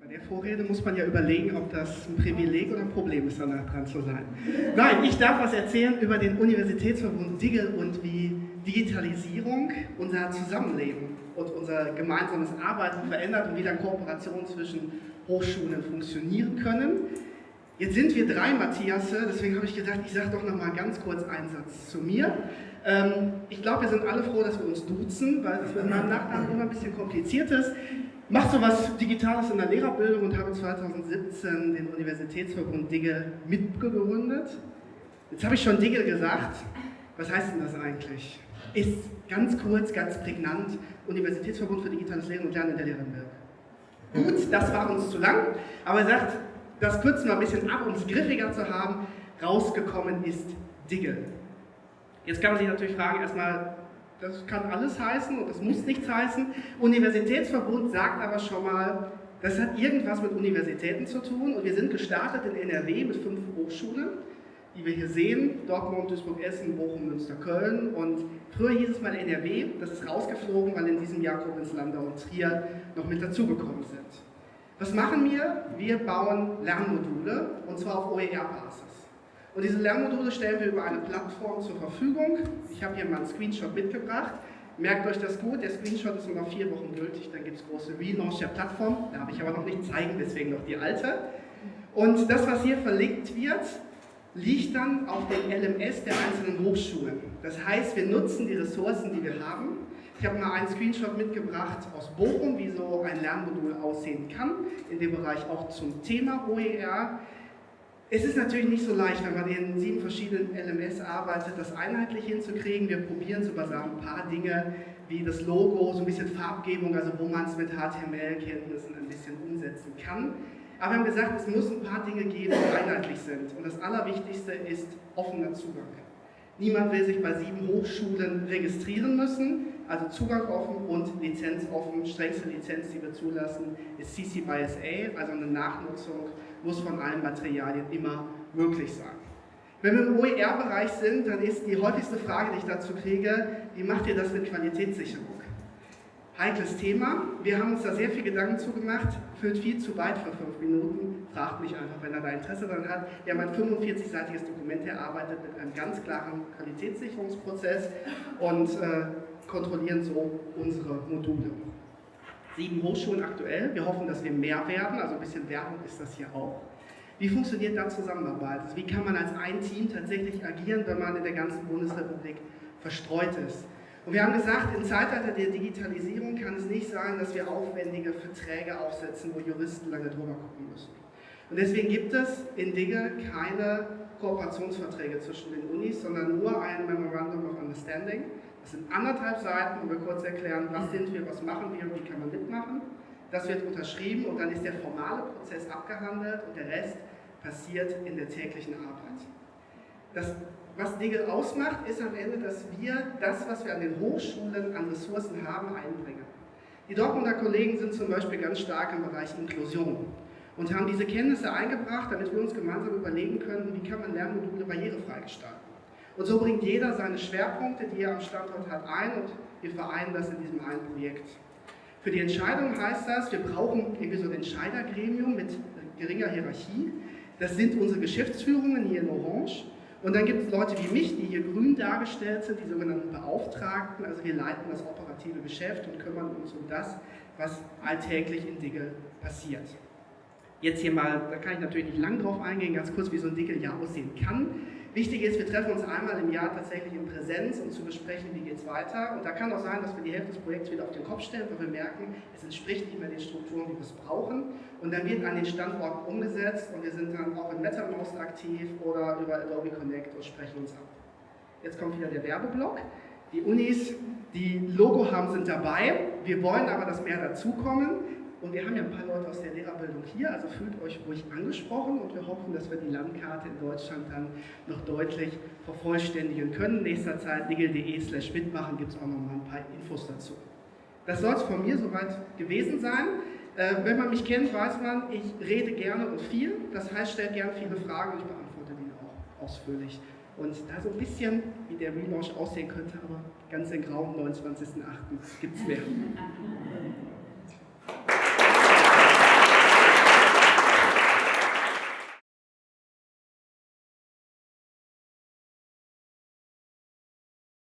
Bei der Vorrede muss man ja überlegen, ob das ein Privileg oder ein Problem ist, danach dran zu sein. Nein, ich darf was erzählen über den Universitätsverbund Digel und wie Digitalisierung unser Zusammenleben und unser gemeinsames Arbeiten verändert und wie dann Kooperationen zwischen Hochschulen funktionieren können. Jetzt sind wir drei Matthiasse, deswegen habe ich gedacht, ich sage doch noch mal ganz kurz einen Satz zu mir. Ähm, ich glaube, wir sind alle froh, dass wir uns duzen, weil es mit meinem Nachnamen immer ein bisschen kompliziert ist. Mache so was Digitales in der Lehrerbildung und habe 2017 den Universitätsverbund Digge mitgegründet. Jetzt habe ich schon Digge gesagt. Was heißt denn das eigentlich? Ist ganz kurz, ganz prägnant Universitätsverbund für digitales Lehren und Lernen in der Lehrerbildung. Gut, das war uns zu lang, aber er sagt, das kürzen wir ein bisschen ab, um es griffiger zu haben. Rausgekommen ist Digge. Jetzt kann man sich natürlich fragen, erstmal, das kann alles heißen und das muss nichts heißen. Universitätsverbund sagt aber schon mal, das hat irgendwas mit Universitäten zu tun und wir sind gestartet in NRW mit fünf Hochschulen, die wir hier sehen, Dortmund, Duisburg, Essen, Bochum, Münster, Köln und früher hieß es mal NRW, das ist rausgeflogen, weil in diesem Jahr Koblenz, Landau und Trier noch mit dazugekommen sind. Was machen wir? Wir bauen Lernmodule und zwar auf OER-Basis. Und diese Lernmodule stellen wir über eine Plattform zur Verfügung. Ich habe hier mal einen Screenshot mitgebracht. Merkt euch das gut, der Screenshot ist noch vier Wochen gültig, dann gibt es große Relaunch der Plattform. Da habe ich aber noch nicht zeigen, deswegen noch die alte. Und das, was hier verlinkt wird, liegt dann auf dem LMS der einzelnen Hochschulen. Das heißt, wir nutzen die Ressourcen, die wir haben, ich habe mal einen Screenshot mitgebracht aus Bochum, wie so ein Lernmodul aussehen kann, in dem Bereich auch zum Thema OER. Es ist natürlich nicht so leicht, wenn man in sieben verschiedenen LMS arbeitet, das einheitlich hinzukriegen. Wir probieren so ein paar Dinge wie das Logo, so ein bisschen Farbgebung, also wo man es mit HTML-Kenntnissen ein bisschen umsetzen kann. Aber wir haben gesagt, es muss ein paar Dinge geben, die einheitlich sind. Und das Allerwichtigste ist offener Zugang. Niemand will sich bei sieben Hochschulen registrieren müssen, also Zugang offen und Lizenz offen. Strengste Lizenz, die wir zulassen, ist CC by SA, also eine Nachnutzung muss von allen Materialien immer möglich sein. Wenn wir im OER-Bereich sind, dann ist die häufigste Frage, die ich dazu kriege, wie macht ihr das mit Qualitätssicherung? Heikles Thema. Wir haben uns da sehr viel Gedanken zugemacht, führt viel zu weit für fünf Minuten. Fragt mich einfach, wenn er da Interesse daran hat. Wir haben ein 45-seitiges Dokument erarbeitet mit einem ganz klaren Qualitätssicherungsprozess und äh, kontrollieren so unsere Module. Sieben Hochschulen aktuell. Wir hoffen, dass wir mehr werden, also ein bisschen Werbung ist das hier auch. Wie funktioniert da Zusammenarbeit? Also wie kann man als ein Team tatsächlich agieren, wenn man in der ganzen Bundesrepublik verstreut ist? Und wir haben gesagt, im Zeitalter der Digitalisierung kann es nicht sein, dass wir aufwendige Verträge aufsetzen, wo Juristen lange drüber gucken müssen. Und deswegen gibt es in Dinge keine Kooperationsverträge zwischen den Unis, sondern nur ein Memorandum of Understanding. Das sind anderthalb Seiten, wo wir kurz erklären, was sind wir, was machen wir und wie kann man mitmachen. Das wird unterschrieben und dann ist der formale Prozess abgehandelt und der Rest passiert in der täglichen Arbeit. Das was Digel ausmacht, ist am Ende, dass wir das, was wir an den Hochschulen an Ressourcen haben, einbringen. Die Dortmunder Kollegen sind zum Beispiel ganz stark im Bereich Inklusion und haben diese Kenntnisse eingebracht, damit wir uns gemeinsam überlegen können, wie kann man Lernmodule barrierefrei gestalten. Und so bringt jeder seine Schwerpunkte, die er am Standort hat, ein und wir vereinen das in diesem einen Projekt. Für die Entscheidung heißt das, wir brauchen irgendwie so ein Entscheidergremium mit geringer Hierarchie. Das sind unsere Geschäftsführungen hier in Orange und dann gibt es Leute wie mich, die hier grün dargestellt sind, die sogenannten Beauftragten. Also wir leiten das operative Geschäft und kümmern uns um das, was alltäglich in Diggle passiert. Jetzt hier mal, da kann ich natürlich nicht lang drauf eingehen, ganz kurz, wie so ein Diggle ja aussehen kann. Wichtig ist, wir treffen uns einmal im Jahr tatsächlich in Präsenz, um zu besprechen, wie geht es weiter. Und da kann auch sein, dass wir die Hälfte des Projekts wieder auf den Kopf stellen, weil wir merken, es entspricht nicht mehr den Strukturen, wie wir es brauchen. Und dann wird an den Standorten umgesetzt und wir sind dann auch in MetaMost aktiv oder über Adobe Connect und sprechen uns ab. Jetzt kommt wieder der Werbeblock. Die Unis, die Logo haben, sind dabei. Wir wollen aber, dass mehr dazukommen. Und wir haben ja ein paar Leute aus der Lehrerbildung hier, also fühlt euch ruhig angesprochen und wir hoffen, dass wir die Landkarte in Deutschland dann noch deutlich vervollständigen können. Nächster Zeit nigel.de slash mitmachen gibt es auch noch mal ein paar Infos dazu. Das soll es von mir soweit gewesen sein. Äh, wenn man mich kennt, weiß man, ich rede gerne und viel. Das heißt, stellt gerne viele Fragen und ich beantworte die auch ausführlich und da so ein bisschen, wie der Relaunch aussehen könnte, aber ganz in Grau am 29.08. gibt es mehr.